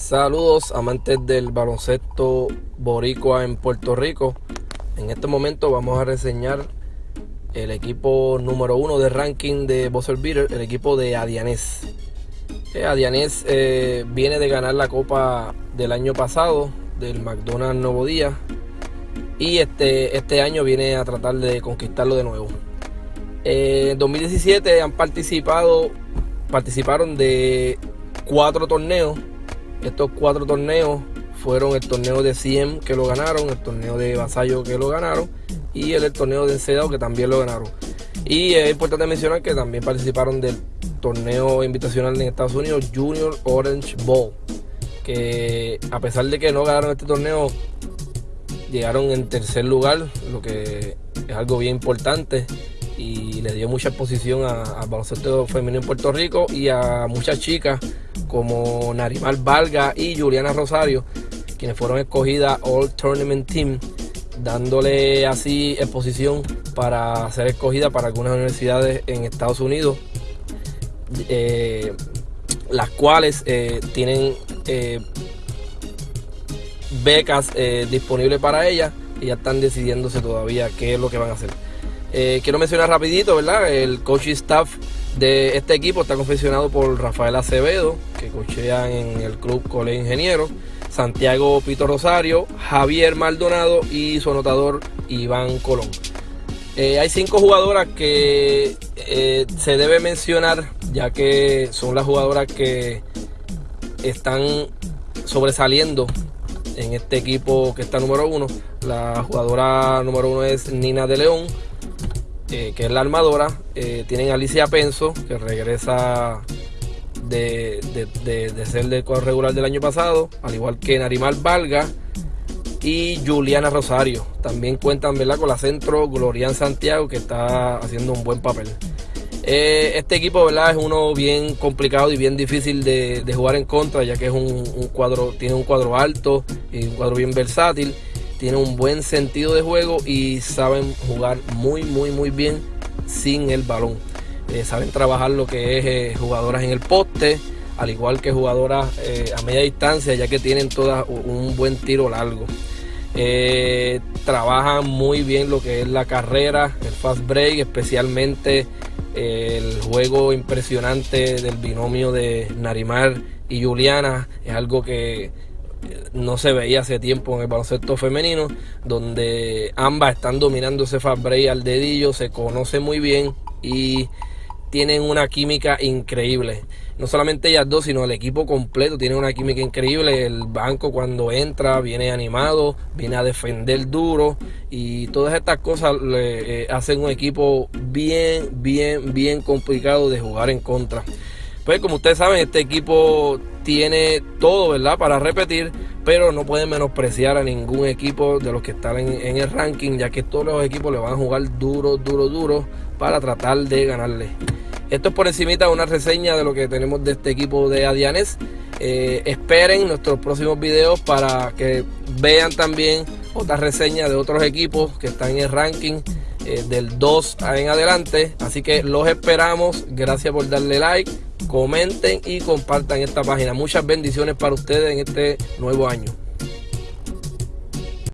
Saludos amantes del baloncesto boricua en Puerto Rico. En este momento vamos a reseñar el equipo número uno de ranking de Buzzer Beater, el equipo de Adianés. Eh, Adianés eh, viene de ganar la copa del año pasado del McDonald's Nuevo Día y este, este año viene a tratar de conquistarlo de nuevo. Eh, en 2017 han participado, participaron de cuatro torneos estos cuatro torneos fueron el torneo de 100 que lo ganaron, el torneo de Vasallo que lo ganaron y el, torneo de Encedado que también lo ganaron. Y es importante mencionar que también participaron del torneo invitacional en Estados Unidos Junior Orange Bowl, que a pesar de que no ganaron este torneo, llegaron en tercer lugar, lo que es algo bien importante y le dio mucha exposición al baloncesto femenino en Puerto Rico y a muchas chicas como Narimal Valga y Juliana Rosario, quienes fueron escogidas All Tournament Team, dándole así exposición para ser escogida para algunas universidades en Estados Unidos, eh, las cuales eh, tienen eh, becas disponibles para ellas y ya están decidiéndose todavía qué es lo que van a hacer. quiero mencionar rapidito, ¿verdad? El coaching staff de este equipo está confeccionado por Rafael Acevedo, que cochea en el club Cole Ingeniero, Santiago Pito Rosario, Javier Maldonado y su anotador Iván Colón. Eh, hay cinco jugadoras que eh, se debe mencionar, ya que son las jugadoras que están sobresaliendo en este equipo que está número uno. La jugadora número uno es Nina de León, eh, que es la armadora. Eh, tienen Alicia Penso, que regresa de, ser del cuadro regular del año pasado, al igual que Narimal Valga y Juliana Rosario. También cuentan ¿verdad? con la centro Glorian Santiago, que está haciendo un buen papel. Eh, este equipo ¿verdad? es uno bien complicado y bien difícil de, jugar en contra, ya que es un, cuadro, tiene un cuadro alto y un cuadro bien versátil tienen un buen sentido de juego y saben jugar muy, muy, muy bien sin el balón. Eh, saben trabajar lo que es eh, jugadoras en el poste, al igual que jugadoras eh, a media distancia, ya que tienen todas un buen tiro largo. trabajan muy bien lo que es la carrera, el fast break, especialmente el juego impresionante del binomio de Narimar y Juliana. Es algo que no se veía hace tiempo en el baloncesto femenino, donde ambas están dominando ese fast al dedillo, se conoce muy bien y tienen una química increíble. No solamente ellas dos, sino el equipo completo tiene una química increíble. El banco cuando entra viene animado, viene a defender duro y todas estas cosas le, eh, hacen un equipo bien, bien, bien complicado de jugar en contra. Pues como ustedes saben, este equipo tiene todo, ¿verdad? Para repetir, pero no pueden menospreciar a ningún equipo de los que están en, el ranking, ya que todos los equipos le van a jugar duro, duro, duro para tratar de ganarle. Esto es por encimita una reseña de lo que tenemos de este equipo de Adianes. Eh, esperen nuestros próximos videos para que vean también otras reseñas de otros equipos que están en el ranking eh, del 2 en adelante. Así que los esperamos. Gracias por darle like comenten y compartan esta página. Muchas bendiciones para ustedes en este nuevo año.